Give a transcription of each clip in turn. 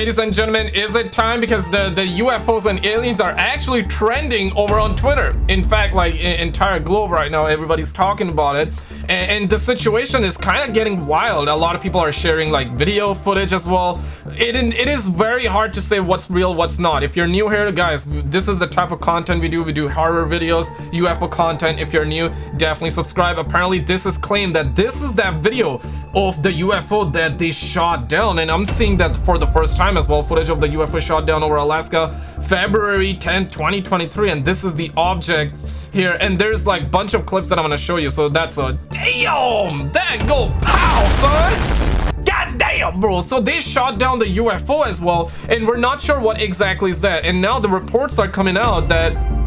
Ladies and gentlemen, is it time? Because the, the UFOs and aliens are actually trending over on Twitter. In fact, like entire globe right now, everybody's talking about it. And, and the situation is kind of getting wild. A lot of people are sharing like video footage as well. It, it is very hard to say what's real, what's not. If you're new here, guys, this is the type of content we do. We do horror videos, UFO content. If you're new, definitely subscribe. Apparently, this is claimed that this is that video of the UFO that they shot down. And I'm seeing that for the first time time as well. Footage of the UFO shot down over Alaska February 10 2023 and this is the object here. And there's like bunch of clips that I'm gonna show you so that's a damn that go pow son! God damn bro. So they shot down the UFO as well and we're not sure what exactly is that. And now the reports are coming out that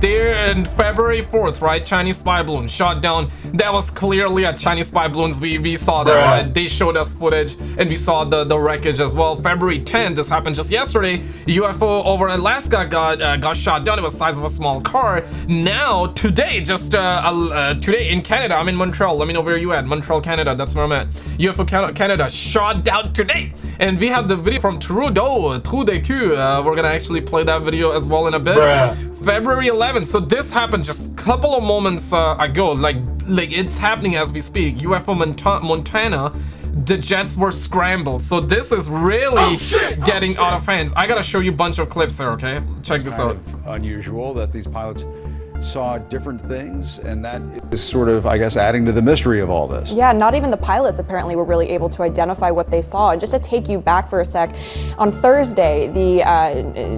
there in February 4th, right? Chinese spy balloon shot down. That was clearly a Chinese spy balloons. We, we saw that, right? They showed us footage and we saw the, the wreckage as well. February 10th, this happened just yesterday. UFO over Alaska got uh, got shot down. It was size of a small car. Now, today, just uh, uh, today in Canada, I'm in Montreal. Let me know where you at. Montreal, Canada. That's where I'm at. UFO Canada shot down today. And we have the video from Trudeau, Trou de Cul. Uh, we're gonna actually play that video as well in a bit. Bruh. February 11th. So this happened just a couple of moments uh, ago. Like, like it's happening as we speak. UFO Montana the jets were scrambled so this is really oh, getting oh, out of hands i gotta show you a bunch of clips here okay check this out unusual that these pilots saw different things, and that is sort of, I guess, adding to the mystery of all this. Yeah, not even the pilots apparently were really able to identify what they saw. And just to take you back for a sec, on Thursday, the uh,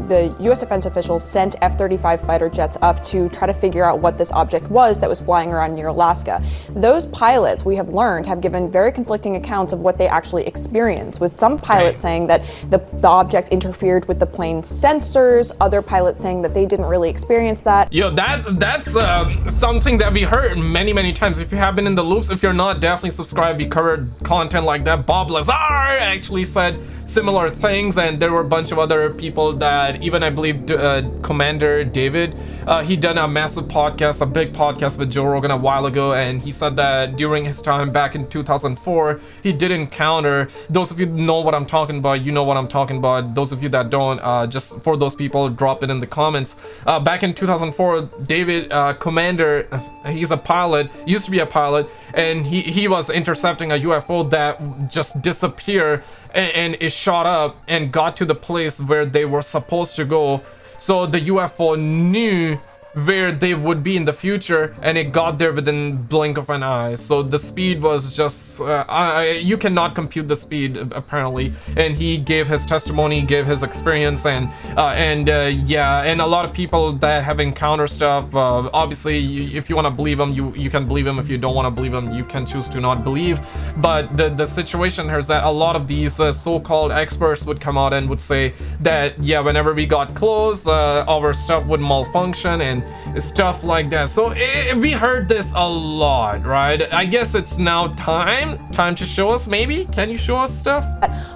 the U.S. defense officials sent F-35 fighter jets up to try to figure out what this object was that was flying around near Alaska. Those pilots, we have learned, have given very conflicting accounts of what they actually experienced, with some pilots right. saying that the, the object interfered with the plane's sensors, other pilots saying that they didn't really experience that. Yo, that that's uh, something that we heard many many times. If you have been in the loops if you're not definitely subscribe. We covered content like that. Bob lazar actually said similar things and there were a bunch of other people that even i believe uh, commander david uh, he done a massive podcast a big podcast with joe rogan a while ago and he said that during his time back in 2004 he did encounter those of you know what i'm talking about you know what i'm talking about. Those of you that don't uh, just for those people drop it in the comments. Uh, back in 2004 david uh, commander he's a pilot used to be a pilot and he he was intercepting a ufo that just disappeared and, and is shot up and got to the place where they were supposed to go. So the UFO knew where they would be in the future and it got there within blink of an eye. So the speed was just uh, I, you cannot compute the speed apparently. And he gave his testimony gave his experience and uh, and uh, yeah and a lot of people that have encountered stuff uh, obviously if you want to believe them you you can believe them if you don't want to believe them you can choose to not believe. But the the situation here is that a lot of these uh, so-called experts would come out and would say that yeah whenever we got close uh, our stuff would malfunction and stuff like that. So it, eh, we heard this a lot right? I guess it's now time time to show us maybe? Can you show us stuff?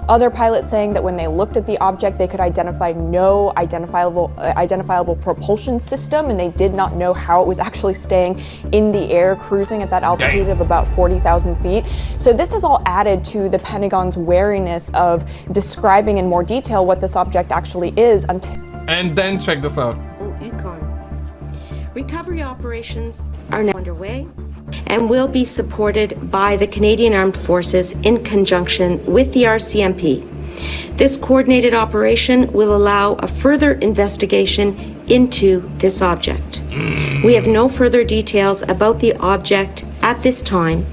Other pilots saying that when they looked at the object they could identify no identifiable uh, identifiable propulsion system and they did not know how it was actually staying in the air cruising at that altitude of about 40,000 feet. So this has all added to the pentagon's wariness of describing in more detail what this object actually is until and then check this out Recovery operations are now underway and will be supported by the Canadian Armed Forces in conjunction with the RCMP. This coordinated operation will allow a further investigation into this object. We have no further details about the object at this time,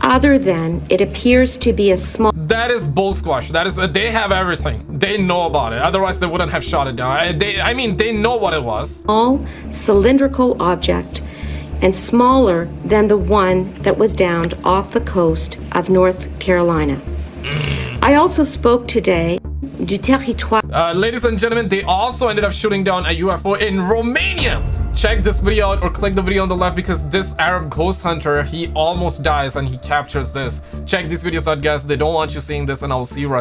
other than it appears to be a small that is bull squash. That is uh, they have everything. They know about it. Otherwise they wouldn't have shot it down. I, they i mean they know what it was. All cylindrical object and smaller than the one that was downed off the coast of north carolina. I also spoke today du territoire uh, ladies and gentlemen they also ended up shooting down a ufo in romania check this video out or click the video on the left because this Arab ghost hunter, he almost dies and he captures this. Check these videos out guys, they don't want you seeing this and I will see you right